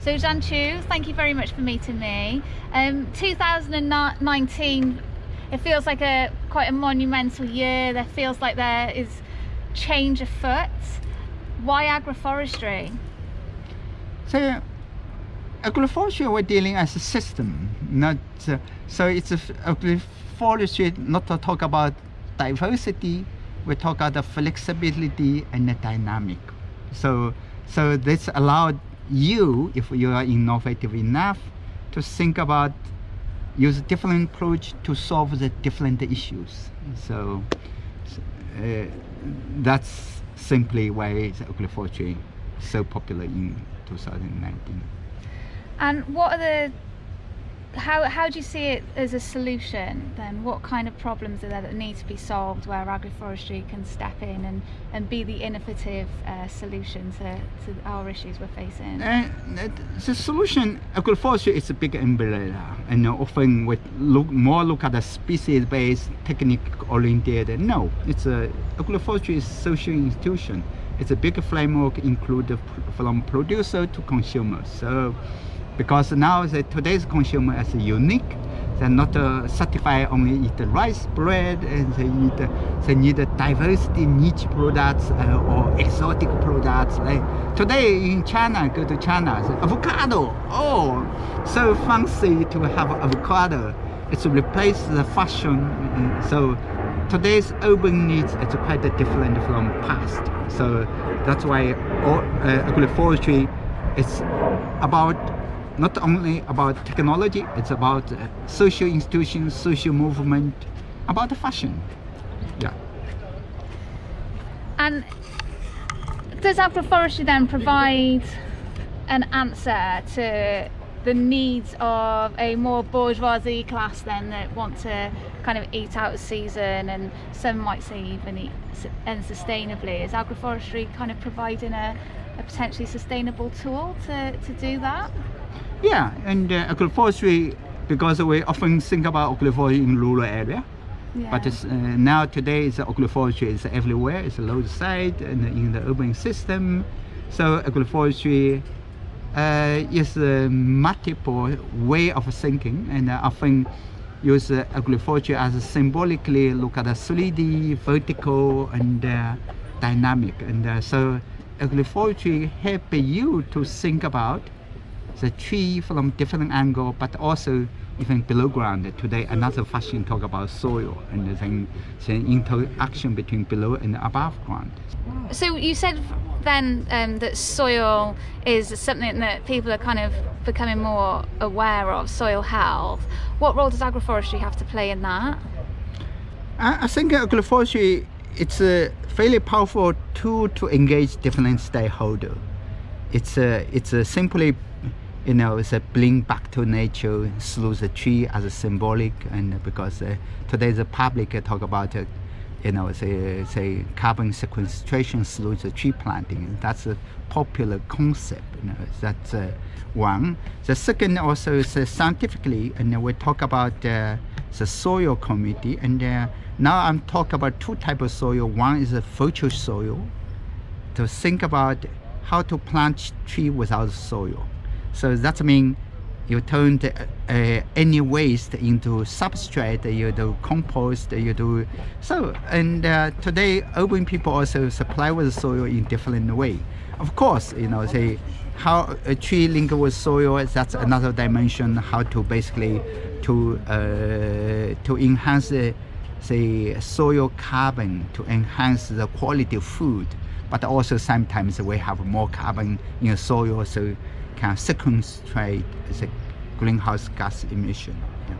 So Jianchu, thank you very much for meeting me. Um, 2019, it feels like a quite a monumental year. There feels like there is change afoot. Why agroforestry? So agroforestry we're dealing as a system, not uh, so it's a agroforestry not to talk about diversity, we talk about the flexibility and the dynamic. So so this allowed you, if you are innovative enough, to think about use different approach to solve the different issues. So uh, that's simply why the is so popular in 2019. And what are the how, how do you see it as a solution then? What kind of problems are there that need to be solved where agroforestry can step in and, and be the innovative uh, solution to, to our issues we're facing? Uh, the solution, agroforestry is a big umbrella and often we look more look at the species-based, technique-oriented. No, it's a agroforestry is social institution. It's a big framework included from producer to consumer. So because now the, today's consumer is unique. They're not uh, satisfied only eat rice bread and they eat uh, they need a diversity niche products uh, or exotic products like today in china go to china avocado oh so fancy to have avocado. It's replaced the fashion so today's urban needs is quite different from past. So that's why all, uh, agroforestry is about not only about technology, it's about uh, social institutions, social movement, about the fashion. Yeah. And does agroforestry then provide an answer to the needs of a more bourgeoisie class then that want to kind of eat out of season and some might say even eat unsustainably is agroforestry kind of providing a, a potentially sustainable tool to, to do that yeah, and uh, agroforestry, because we often think about agroforestry in rural area, yeah. but uh, now today it's agroforestry is everywhere. It's a roadside and in the urban system. So agroforestry uh, is a multiple way of thinking, and uh, often use uh, agroforestry as a symbolically look at the 3D, vertical, and uh, dynamic. And uh, so agroforestry help you to think about the tree from different angle, but also even below ground. Today, another fashion talk about soil and then the interaction between below and above ground. So you said then um, that soil is something that people are kind of becoming more aware of, soil health. What role does agroforestry have to play in that? I, I think agroforestry it's a fairly powerful tool to engage different stakeholders. It's a, it's a simply you know, it's a bring back to nature through the tree as a symbolic, and because uh, today the public uh, talk about, uh, you know, say, say carbon sequestration through the tree planting. That's a popular concept. You know, that's uh, one. The second also is uh, scientifically, and we talk about uh, the soil committee, and now I'm talking about two types of soil. One is a virtual soil, to think about how to plant tree without soil so that means you turn the, uh, any waste into substrate, you do compost, you do so. And uh, today, urban people also supply with soil in different way. Of course, you know, say how a tree link with soil. That's another dimension. How to basically to uh, to enhance the say soil carbon to enhance the quality of food. But also sometimes we have more carbon in soil, so can sequestrate the greenhouse gas emission. Yeah.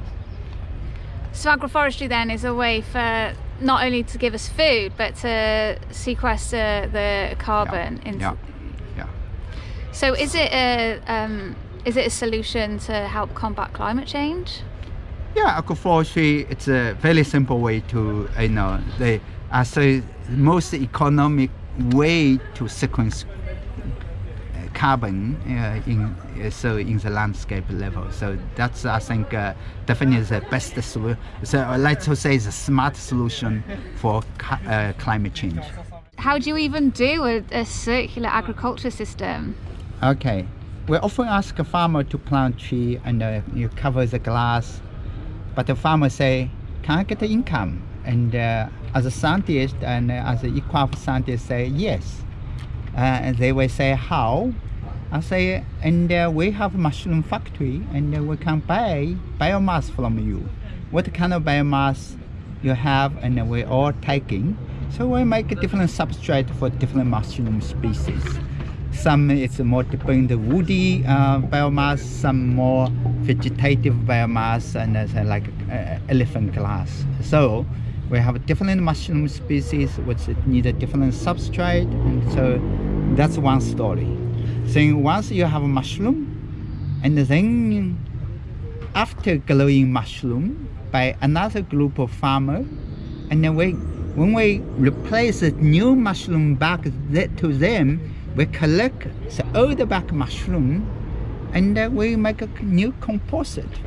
So agroforestry then is a way for not only to give us food but to sequester the carbon. Yeah. yeah. yeah. So is it a um, is it a solution to help combat climate change? Yeah, agroforestry it's a very simple way to you know the as the most economic way to sequence carbon uh, in uh, so in the landscape level. So that's I think uh, definitely the best solution. So I like to say the smart solution for uh, climate change. How do you even do a, a circular agriculture system? Okay, we often ask a farmer to plant tree and uh, you cover the glass, but the farmer say, can I get the income? And uh, as a scientist and uh, as an equine scientist say, yes. And they will say, how? I say, and uh, we have mushroom factory and uh, we can buy biomass from you. What kind of biomass you have and we're all taking. So we make a different substrate for different mushroom species. Some it's more depend woody uh, biomass, some more vegetative biomass, and uh, like uh, elephant glass. So we have different mushroom species which need a different substrate, and so that's one story. So once you have a mushroom, and then after growing mushroom by another group of farmer, and then we when we replace the new mushroom back to them, we collect the old back mushroom and uh, we make a new composite.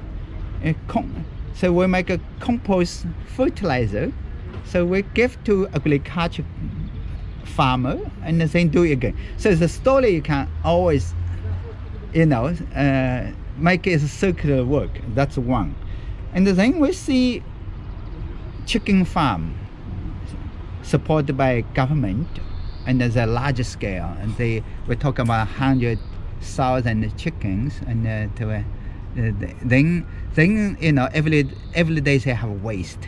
So we make a compost fertilizer. So we give to agriculture farmer and then do it again. So the story you can always, you know, uh, make it a circular work. That's one. And then we see chicken farm supported by government and there's a large scale and they we talk about 100,000 chickens and uh, to, uh, then then you know every every day they have waste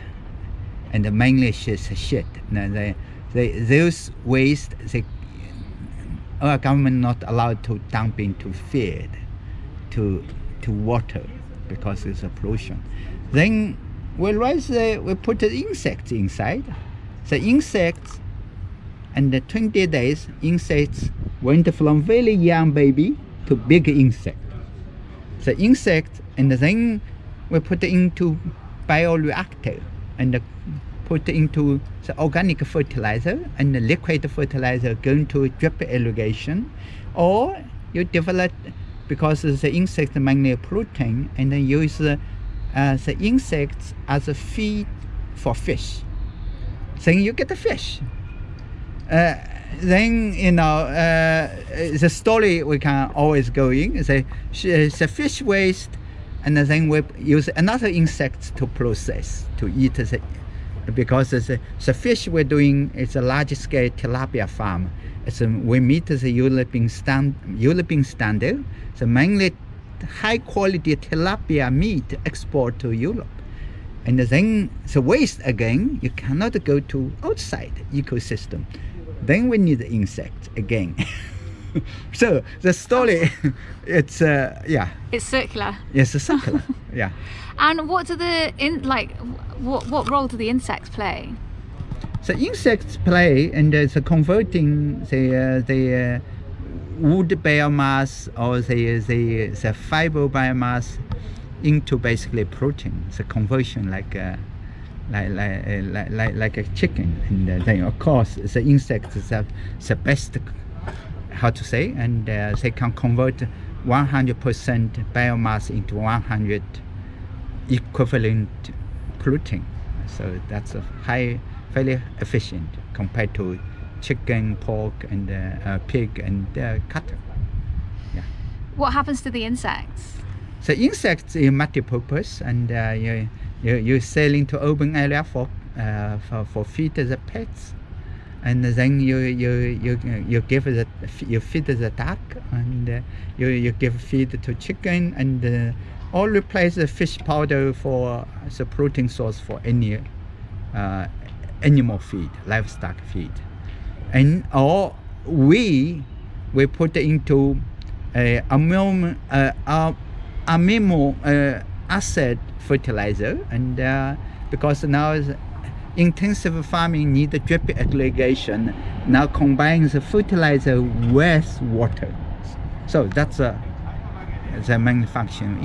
and mainly shit shit and they, they those waste they our government not allowed to dump into feed to to water because it's a pollution. Then we raise the, we put the insects inside. The insects and the 20 days insects went from very young baby to big insect. The insect and then we put into bioreactor and put into the organic fertilizer and the liquid fertilizer going to drip irrigation or you develop because the insect mainly protein and then use uh, the insects as a feed for fish. Then you get the fish. Uh, then you know uh, the story we can always go in is a, the fish waste and then we use another insect to process to eat the because the, the fish we're doing is a large scale tilapia farm. It's a, we meet the European, stand, European standard. So mainly high quality tilapia meat export to Europe. And then the waste again you cannot go to outside ecosystem. Then we need the insect again so the story it's uh, yeah. It's circular. Yes it's circular yeah. And what do the in like what what role do the insects play? So insects play and uh, converting the uh, the uh, wood biomass or the the the fiber biomass into basically protein the conversion like uh, like, like, like, like, like a chicken. And uh, then of course the insects the, the best how to say and uh, they can convert 100% biomass into 100 equivalent protein so that's a high fairly efficient compared to chicken pork and uh, uh, pig and uh, cattle. Yeah. What happens to the insects? The insects is multi-purpose and uh, you, you, you sell into open area for, uh, for, for feed the pets and then you you you you give the you feed the duck and uh, you you give feed to chicken and uh, all replace the fish powder for the protein source for any uh, animal feed livestock feed. And or we we put into a ammonia uh, amino uh, acid fertilizer and uh, because now intensive farming need drip irrigation. Now combines the fertilizer with water. So that's uh, the main function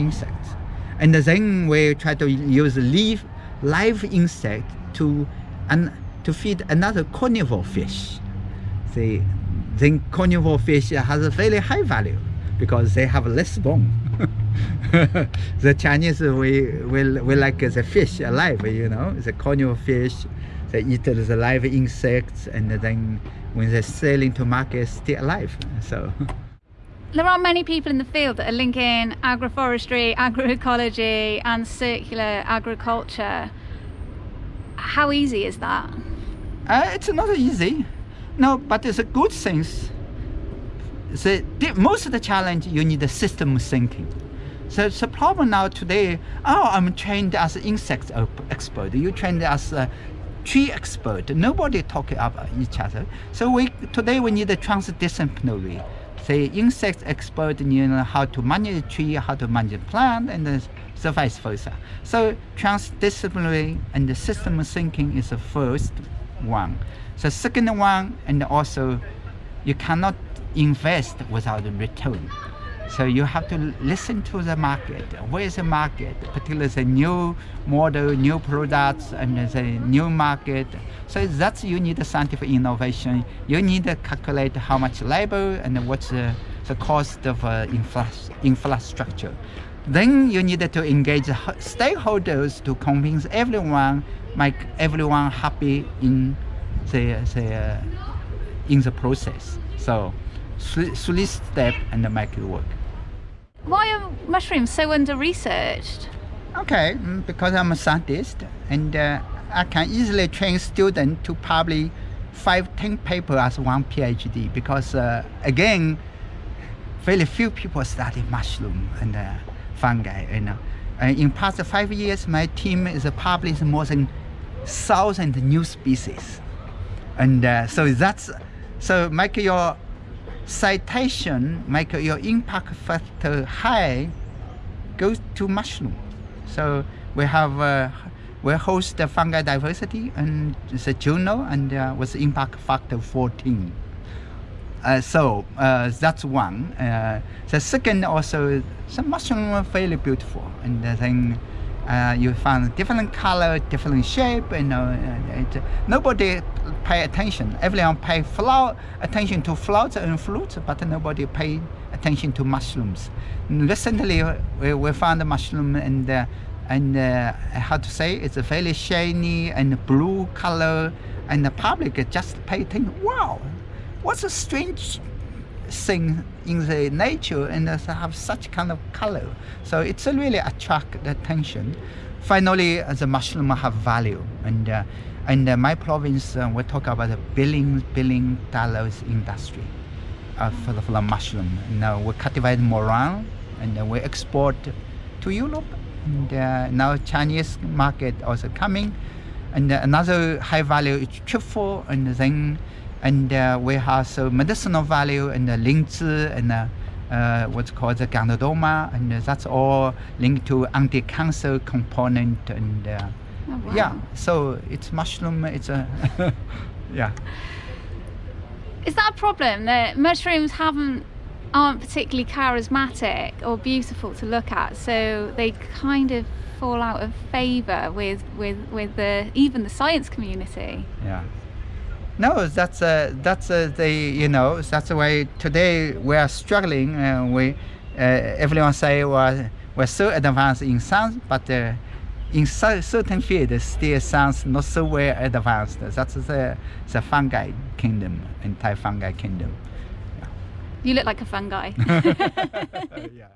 and then we try to use leaf live insect to to feed another carnivore fish. The then carnivore fish has a very high value because they have less bone the Chinese we, we, we like the fish alive, you know, the carnivore fish, they eat the live insects and then when they sell into market, still alive. So there are many people in the field that are linking agroforestry, agroecology, and circular agriculture. How easy is that? Uh, it's not easy. No, but it's a good thing. The, most of the challenge, you need a system thinking. So the problem now today, oh, I'm trained as an insect expert. You trained as a tree expert. Nobody talking about each other. So we today we need a transdisciplinary. Say insect expert, you know how to manage a tree, how to manage a plant, and so vice versa. So transdisciplinary and the system thinking is the first one. The second one, and also you cannot invest without a return. So you have to listen to the market. Where is the market? Particularly the new model, new products, and the new market. So that's you need scientific innovation. You need to calculate how much labor and what's the, the cost of uh, infra infrastructure. Then you need to engage stakeholders to convince everyone, make everyone happy in the, the uh, in the process. So three steps and make it work. Why are mushrooms so under researched? Okay, mm, because I'm a scientist and uh, I can easily train students to publish five, ten papers as one PhD because uh, again, very few people study mushroom and uh, fungi. You know, and in past five years, my team is published more than thousand new species, and uh, so that's so make your citation make your impact factor high goes to mushroom. So we have uh, we host the fungi diversity and the journal and uh, with impact factor 14. Uh, so uh, that's one. Uh, the second also, the mushroom are very beautiful and then uh, you find different color, different shape, you know, it, nobody pay attention. Everyone pay flower, attention to flowers and fruits, but nobody pay attention to mushrooms. Recently, we, we found a mushroom and uh, and uh, how to say it's a very shiny and blue color, and the public just pay attention. Wow, what's a strange thing in the nature and have such kind of color. So it's really attract the attention. Finally, the mushroom have value. And uh, in uh, my province, uh, we talk about a billion, billion dollars industry uh, for, the, for the mushroom. Now we cultivate moran and we export to Europe. And uh, now Chinese market also coming. And another high value is truffle and then and uh, we have so medicinal value and the lingzhi and uh, uh, what's called the ganoderma and that's all linked to anti-cancer component and uh, oh, wow. yeah. So it's mushroom it's a yeah. Is that a problem? That mushrooms haven't aren't particularly charismatic or beautiful to look at so they kind of fall out of favor with with with the even the science community yeah no, that's uh, that's uh, the you know that's the way today we are struggling. Uh, we uh, everyone say we're, we're so advanced in science, but uh, in certain fields still sounds not so well advanced. That's the the fungi kingdom, entire fungi kingdom. You look like a fungi. yeah.